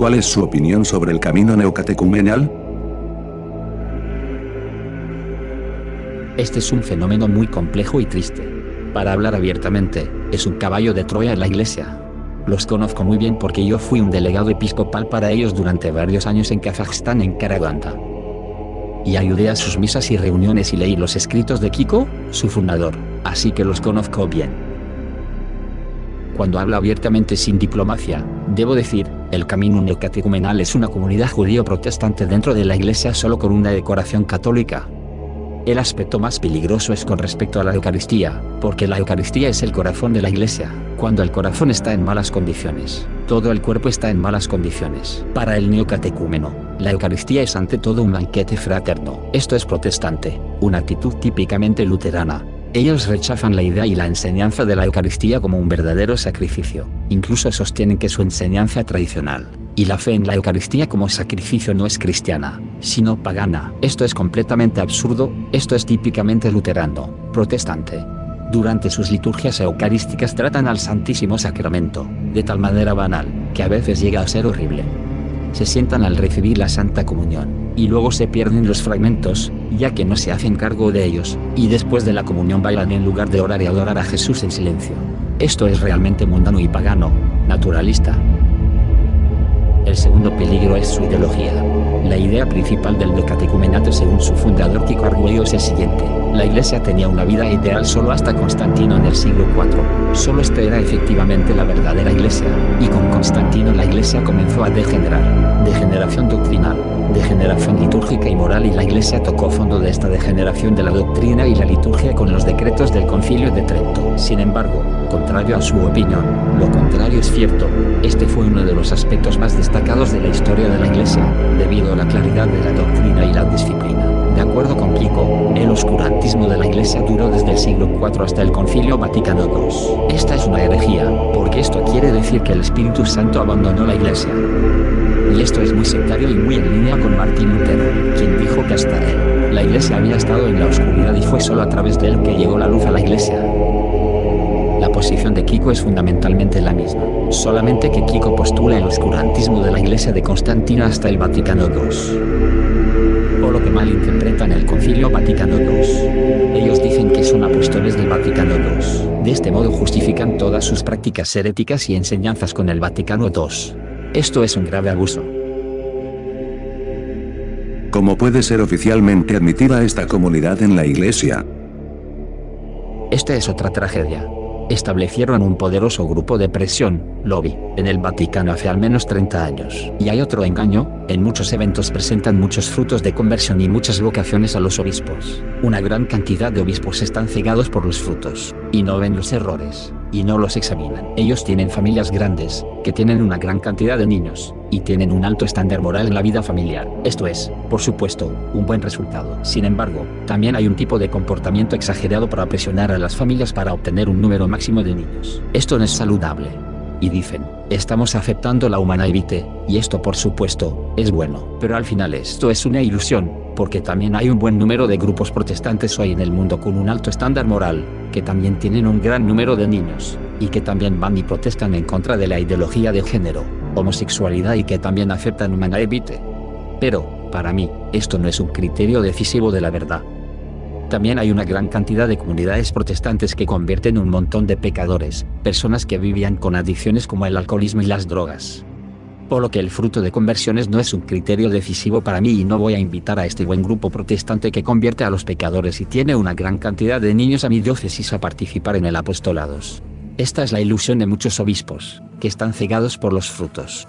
¿Cuál es su opinión sobre el camino neocatecumenal? Este es un fenómeno muy complejo y triste. Para hablar abiertamente, es un caballo de Troya en la iglesia. Los conozco muy bien porque yo fui un delegado episcopal para ellos durante varios años en Kazajstán en Karaganda. Y ayudé a sus misas y reuniones y leí los escritos de Kiko, su fundador, así que los conozco bien. Cuando hablo abiertamente sin diplomacia, debo decir, el camino neocatecumenal es una comunidad judío-protestante dentro de la iglesia solo con una decoración católica, el aspecto más peligroso es con respecto a la Eucaristía, porque la Eucaristía es el corazón de la iglesia. Cuando el corazón está en malas condiciones, todo el cuerpo está en malas condiciones. Para el neocatecúmeno, la Eucaristía es ante todo un banquete fraterno. Esto es protestante, una actitud típicamente luterana, ellos rechazan la idea y la enseñanza de la Eucaristía como un verdadero sacrificio, incluso sostienen que su enseñanza tradicional, y la fe en la Eucaristía como sacrificio no es cristiana, sino pagana. Esto es completamente absurdo, esto es típicamente luterano, protestante. Durante sus liturgias eucarísticas tratan al Santísimo Sacramento, de tal manera banal, que a veces llega a ser horrible. Se sientan al recibir la Santa Comunión, y luego se pierden los fragmentos, ya que no se hacen cargo de ellos, y después de la comunión bailan en lugar de orar y adorar a Jesús en silencio. Esto es realmente mundano y pagano, naturalista. El segundo peligro es su ideología. La idea principal del decatecumenato según su fundador Kiko Arguello es el siguiente. La iglesia tenía una vida ideal solo hasta Constantino en el siglo IV. Solo esta era efectivamente la verdadera iglesia, y con Constantino la iglesia comenzó a degenerar. Degeneración doctrinal, degeneración litúrgica y moral y la iglesia tocó fondo de esta degeneración de la doctrina y la liturgia con los decretos del concilio de Trento. Sin embargo, contrario a su opinión, lo contrario es cierto, este fue uno de los aspectos más destacados de la historia de la iglesia, debido a la claridad de la doctrina y la disciplina. De acuerdo con Pico, el oscurantismo de la iglesia duró desde el siglo IV hasta el concilio Vaticano II. Esta es una herejía, porque esto quiere decir que el Espíritu Santo abandonó la iglesia. Y esto es muy sectario y muy en línea con Martín Lutero, quien dijo que hasta él, la iglesia había estado en la oscuridad y fue solo a través de él que llegó la luz a la iglesia. La posición de Kiko es fundamentalmente la misma, solamente que Kiko postula el oscurantismo de la iglesia de Constantino hasta el Vaticano II. O lo que malinterpretan el Concilio Vaticano II. Ellos dicen que son apóstoles del Vaticano II. De este modo justifican todas sus prácticas heréticas y enseñanzas con el Vaticano II. Esto es un grave abuso. ¿Cómo puede ser oficialmente admitida esta comunidad en la iglesia? Esta es otra tragedia. Establecieron un poderoso grupo de presión, lobby, en el Vaticano hace al menos 30 años. Y hay otro engaño, en muchos eventos presentan muchos frutos de conversión y muchas vocaciones a los obispos. Una gran cantidad de obispos están cegados por los frutos, y no ven los errores y no los examinan. Ellos tienen familias grandes, que tienen una gran cantidad de niños, y tienen un alto estándar moral en la vida familiar. Esto es, por supuesto, un buen resultado. Sin embargo, también hay un tipo de comportamiento exagerado para presionar a las familias para obtener un número máximo de niños. Esto no es saludable. Y dicen, estamos aceptando la humana evite, y esto por supuesto, es bueno. Pero al final esto es una ilusión, porque también hay un buen número de grupos protestantes hoy en el mundo con un alto estándar moral, que también tienen un gran número de niños, y que también van y protestan en contra de la ideología de género, homosexualidad y que también aceptan humana evite. Pero, para mí, esto no es un criterio decisivo de la verdad. También hay una gran cantidad de comunidades protestantes que convierten un montón de pecadores, personas que vivían con adicciones como el alcoholismo y las drogas. Por lo que el fruto de conversiones no es un criterio decisivo para mí y no voy a invitar a este buen grupo protestante que convierte a los pecadores y tiene una gran cantidad de niños a mi diócesis a participar en el apostolados. Esta es la ilusión de muchos obispos, que están cegados por los frutos.